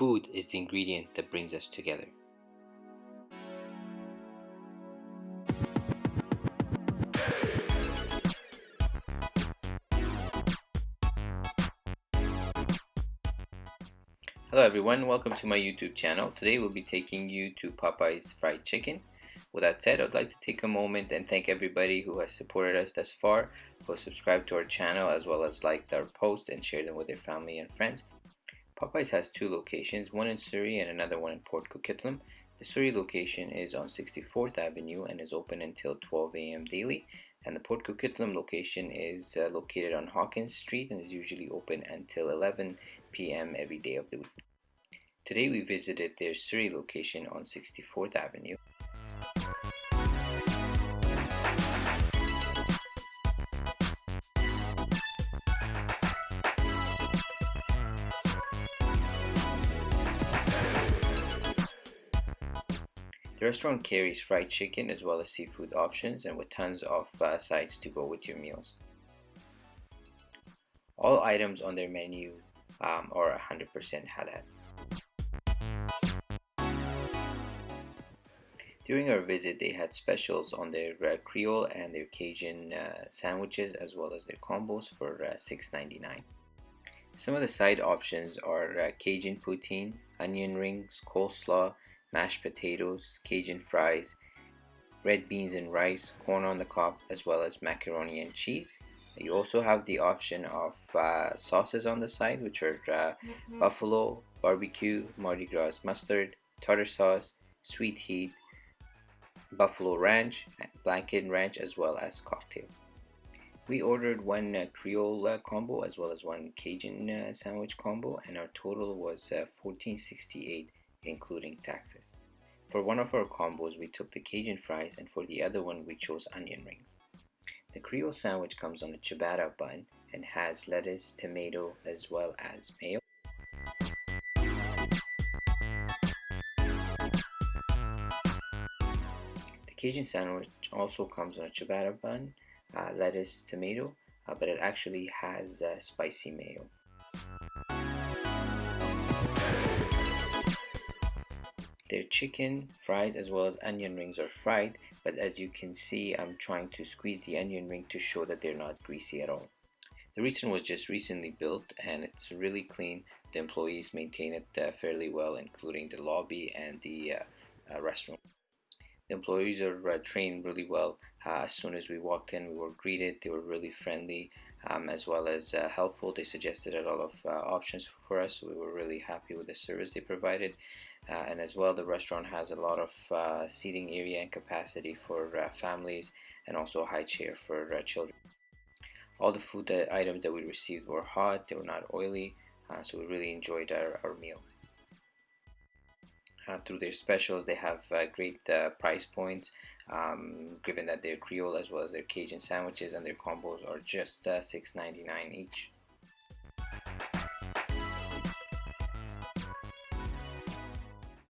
Food is the ingredient that brings us together. Hello everyone, welcome to my YouTube channel. Today we'll be taking you to Popeyes Fried Chicken. With that said, I'd like to take a moment and thank everybody who has supported us thus far, who has subscribed to our channel as well as liked our posts and shared them with their family and friends. Popeyes has two locations, one in Surrey and another one in Port Coquitlam. The Surrey location is on 64th Avenue and is open until 12 a.m. daily. And the Port Coquitlam location is uh, located on Hawkins Street and is usually open until 11 p.m. every day of the week. Today we visited their Surrey location on 64th Avenue. The restaurant carries fried chicken as well as seafood options and with tons of uh, sides to go with your meals. All items on their menu um, are 100% halal. During our visit, they had specials on their uh, Creole and their Cajun uh, sandwiches as well as their combos for uh, $6.99. Some of the side options are uh, Cajun poutine, onion rings, coleslaw, mashed potatoes, Cajun fries, red beans and rice, corn on the cob, as well as macaroni and cheese. You also have the option of uh, sauces on the side, which are uh, mm -hmm. buffalo, barbecue, Mardi Gras mustard, tartar sauce, sweet heat, buffalo ranch, blackened ranch, as well as cocktail. We ordered one uh, Creole uh, combo as well as one Cajun uh, sandwich combo, and our total was uh, 1468 including taxes. For one of our combos, we took the Cajun fries, and for the other one, we chose onion rings. The Creole sandwich comes on a ciabatta bun and has lettuce, tomato, as well as mayo. The Cajun sandwich also comes on a ciabatta bun, uh, lettuce, tomato, uh, but it actually has uh, spicy mayo. Their chicken, fries, as well as onion rings are fried, but as you can see, I'm trying to squeeze the onion ring to show that they're not greasy at all. The restaurant was just recently built and it's really clean. The employees maintain it uh, fairly well, including the lobby and the uh, uh, restaurant. The employees are uh, trained really well. Uh, as soon as we walked in, we were greeted. They were really friendly um, as well as uh, helpful. They suggested a lot of options for us. So we were really happy with the service they provided. Uh, and as well the restaurant has a lot of uh, seating area and capacity for uh, families and also a high chair for uh, children. All the food that, items that we received were hot, they were not oily, uh, so we really enjoyed our, our meal. Uh, through their specials, they have great price points, um, given that they're Creole as well as their Cajun sandwiches and their combos are just $6.99 each.